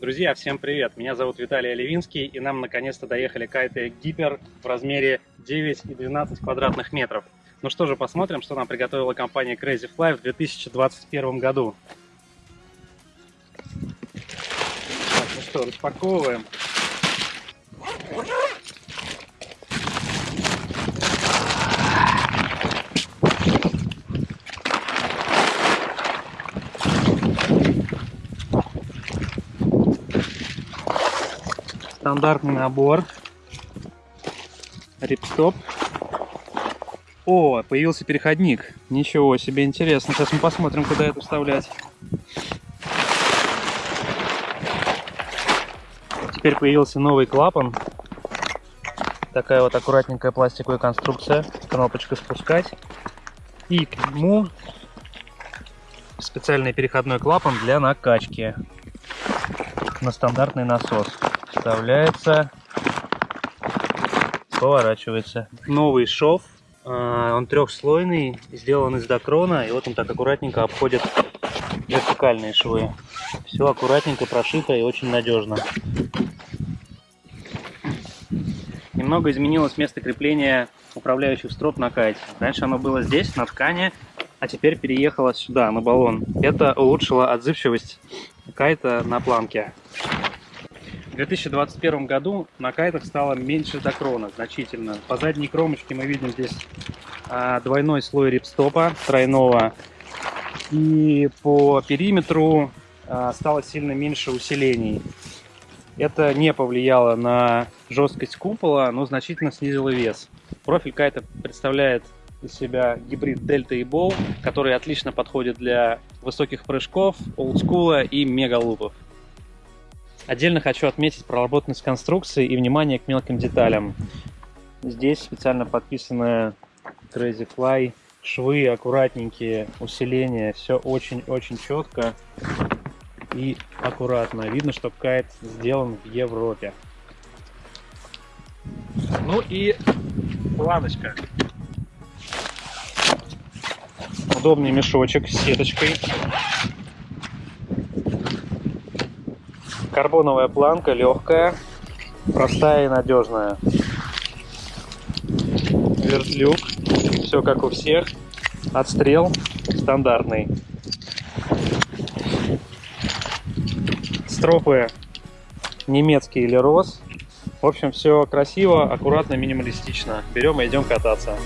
Друзья, всем привет! Меня зовут Виталий Оливинский, и нам наконец-то доехали кайты Гипер в размере 9 и 12 квадратных метров. Ну что же, посмотрим, что нам приготовила компания Crazy Fly в 2021 году. Так, ну что, распаковываем. Стандартный набор. Рипстоп. О, появился переходник. Ничего себе, интересно. Сейчас мы посмотрим, куда это вставлять. Теперь появился новый клапан. Такая вот аккуратненькая пластиковая конструкция. Кнопочка спускать. И к нему специальный переходной клапан для накачки на стандартный насос вставляется, поворачивается. Новый шов, а, он трехслойный, сделан из докрона, и вот он так аккуратненько обходит вертикальные швы. Все аккуратненько прошито и очень надежно. Немного изменилось место крепления управляющих строп на кайте. Раньше оно было здесь, на ткани, а теперь переехало сюда, на баллон. Это улучшило отзывчивость кайта на планке. В 2021 году на кайтах стало меньше докрона, значительно. По задней кромочке мы видим здесь а, двойной слой рипстопа, тройного. И по периметру а, стало сильно меньше усилений. Это не повлияло на жесткость купола, но значительно снизило вес. Профиль кайта представляет из себя гибрид Дельта и Бол, который отлично подходит для высоких прыжков, олдскула и мегалупов. Отдельно хочу отметить проработанность конструкции и внимание к мелким деталям. Здесь специально подписанная Crazy Fly, швы аккуратненькие, усиления, все очень-очень четко и аккуратно. Видно, что кайт сделан в Европе. Ну и планочка. Удобный мешочек с сеточкой. Карбоновая планка, легкая, простая и надежная. Вертлюк, все как у всех. Отстрел стандартный. Стропы немецкий или роз. В общем, все красиво, аккуратно, минималистично. Берем и идем кататься.